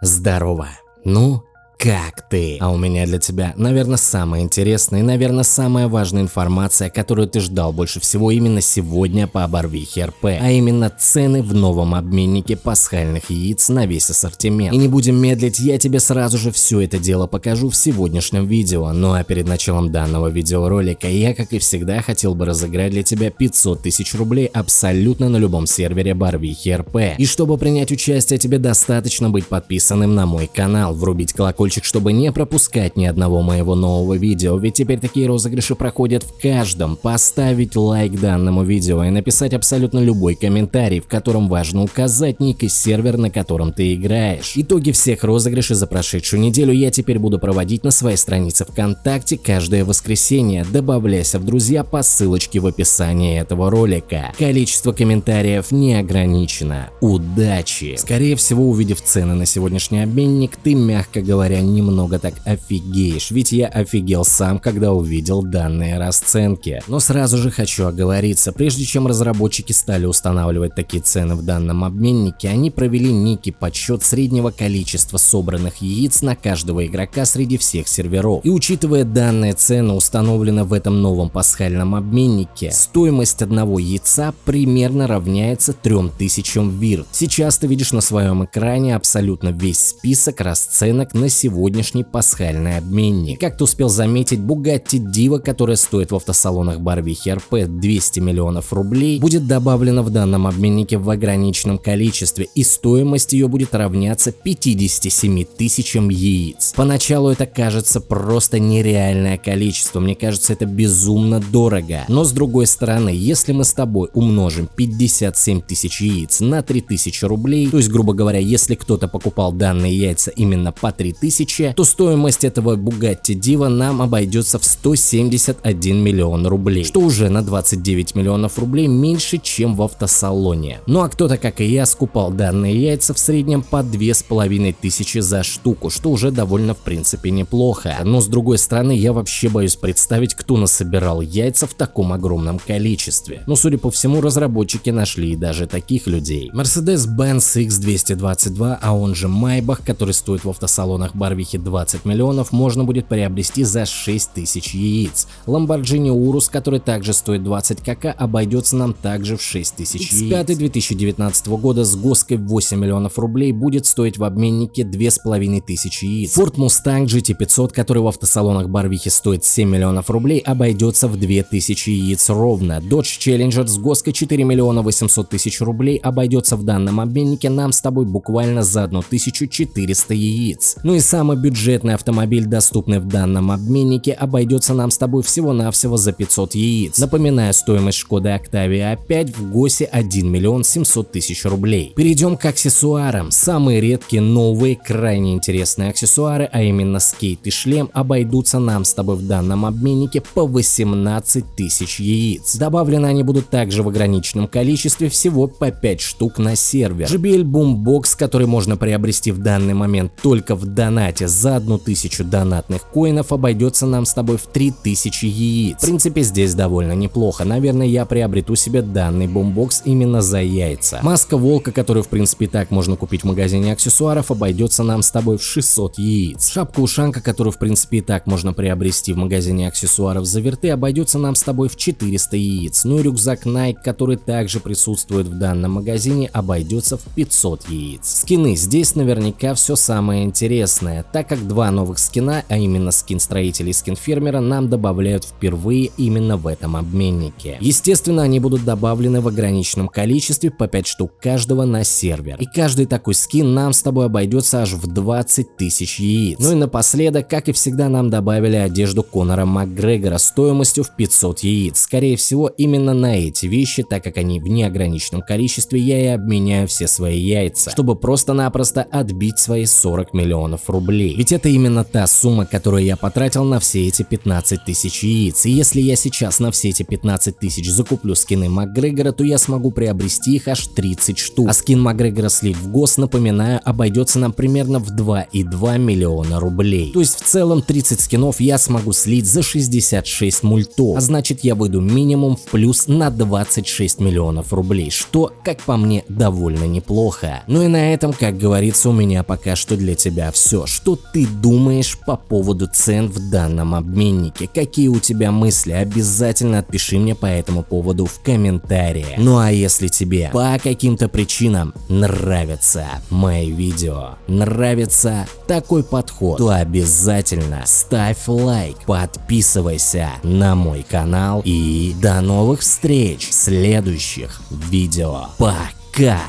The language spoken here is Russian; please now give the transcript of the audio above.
Здорово. Ну, как ты? А у меня для тебя, наверное, самая интересная и, наверное, самая важная информация, которую ты ждал больше всего именно сегодня по Барвихе РП, а именно цены в новом обменнике пасхальных яиц на весь ассортимент. И не будем медлить, я тебе сразу же все это дело покажу в сегодняшнем видео. Ну а перед началом данного видеоролика я, как и всегда, хотел бы разыграть для тебя 500 тысяч рублей абсолютно на любом сервере Барвихи РП. И чтобы принять участие, тебе достаточно быть подписанным на мой канал, врубить колокольчик колокольчик, чтобы не пропускать ни одного моего нового видео, ведь теперь такие розыгрыши проходят в каждом. Поставить лайк данному видео и написать абсолютно любой комментарий, в котором важно указать ник и сервер, на котором ты играешь. Итоги всех розыгрышей за прошедшую неделю я теперь буду проводить на своей странице ВКонтакте каждое воскресенье. Добавляйся в друзья по ссылочке в описании этого ролика. Количество комментариев не ограничено. Удачи! Скорее всего, увидев цены на сегодняшний обменник, ты, мягко говоря, говоря, немного так офигеешь, ведь я офигел сам, когда увидел данные расценки. Но сразу же хочу оговориться, прежде чем разработчики стали устанавливать такие цены в данном обменнике, они провели некий подсчет среднего количества собранных яиц на каждого игрока среди всех серверов. И учитывая данные цены, установленные в этом новом пасхальном обменнике, стоимость одного яйца примерно равняется 3000 вирт. Сейчас ты видишь на своем экране абсолютно весь список расценок на сегодня сегодняшний пасхальный обменник. Как ты успел заметить, Bugatti Diva, которая стоит в автосалонах Барвихи РП 200 миллионов рублей, будет добавлена в данном обменнике в ограниченном количестве и стоимость ее будет равняться 57 тысячам яиц. Поначалу это кажется просто нереальное количество, мне кажется это безумно дорого. Но с другой стороны, если мы с тобой умножим 57 тысяч яиц на 3000 рублей, то есть грубо говоря, если кто-то покупал данные яйца именно по 3000, тысячи, то стоимость этого Bugatti Diva нам обойдется в 171 миллион рублей, что уже на 29 миллионов рублей меньше, чем в автосалоне. Ну а кто-то, как и я, скупал данные яйца в среднем по 2500 за штуку, что уже довольно в принципе неплохо. Но с другой стороны, я вообще боюсь представить, кто насобирал яйца в таком огромном количестве. Но судя по всему, разработчики нашли даже таких людей. Mercedes-Benz X222, а он же Maybach, который стоит в автосалонах Барвихе 20 миллионов можно будет приобрести за 6 тысяч яиц. Lamborghini Urus, который также стоит 20 кк, обойдется нам также в 6 тысяч яиц. X5 2019 года с гоской 8 миллионов рублей будет стоить в обменнике 2500 яиц. Ford Mustang GT500, который в автосалонах Барвихи стоит 7 миллионов рублей, обойдется в 2000 яиц ровно. Dodge Challenger с гоской 4 миллиона 800 тысяч рублей обойдется в данном обменнике нам с тобой буквально за 1400 яиц. Ну и самый бюджетный автомобиль, доступный в данном обменнике, обойдется нам с тобой всего-навсего за 500 яиц. Напоминаю, стоимость Шкоды Octavia A5 в ГОСе 1 миллион 700 тысяч рублей. Перейдем к аксессуарам. Самые редкие, новые, крайне интересные аксессуары, а именно скейт и шлем, обойдутся нам с тобой в данном обменнике по 18 тысяч яиц. Добавлены они будут также в ограниченном количестве, всего по 5 штук на сервер. JBL Boombox, который можно приобрести в данный момент только в донате донате за одну тысячу донатных коинов обойдется нам с тобой в 3000 яиц. В принципе, здесь довольно неплохо. Наверное, я приобрету себе данный бомбокс именно за яйца. Маска волка, которую в принципе так можно купить в магазине аксессуаров, обойдется нам с тобой в 600 яиц. Шапка-ушанка, которую в принципе и так можно приобрести в магазине аксессуаров за верты, обойдется нам с тобой в 400 яиц. Ну и рюкзак Nike, который также присутствует в данном магазине, обойдется в 500 яиц. Скины. Здесь наверняка все самое интересное интересное, так как два новых скина, а именно скин строителя и скин фермера, нам добавляют впервые именно в этом обменнике. Естественно, они будут добавлены в ограниченном количестве по 5 штук каждого на сервер. И каждый такой скин нам с тобой обойдется аж в 20 тысяч яиц. Ну и напоследок, как и всегда, нам добавили одежду Конора Макгрегора стоимостью в 500 яиц. Скорее всего, именно на эти вещи, так как они в неограниченном количестве, я и обменяю все свои яйца, чтобы просто-напросто отбить свои 40 миллионов рублей рублей. Ведь это именно та сумма, которую я потратил на все эти 15 тысяч яиц. И если я сейчас на все эти 15 тысяч закуплю скины Макгрегора, то я смогу приобрести их аж 30 штук. А скин Макгрегора слить в ГОС, напоминаю, обойдется нам примерно в 2,2 миллиона рублей. То есть в целом 30 скинов я смогу слить за 66 мультов. А значит я выйду минимум в плюс на 26 миллионов рублей, что, как по мне, довольно неплохо. Ну и на этом, как говорится, у меня пока что для тебя все. Что ты думаешь по поводу цен в данном обменнике? Какие у тебя мысли? Обязательно отпиши мне по этому поводу в комментариях. Ну а если тебе по каким-то причинам нравятся мои видео, нравится такой подход, то обязательно ставь лайк, подписывайся на мой канал и до новых встреч в следующих видео. Пока!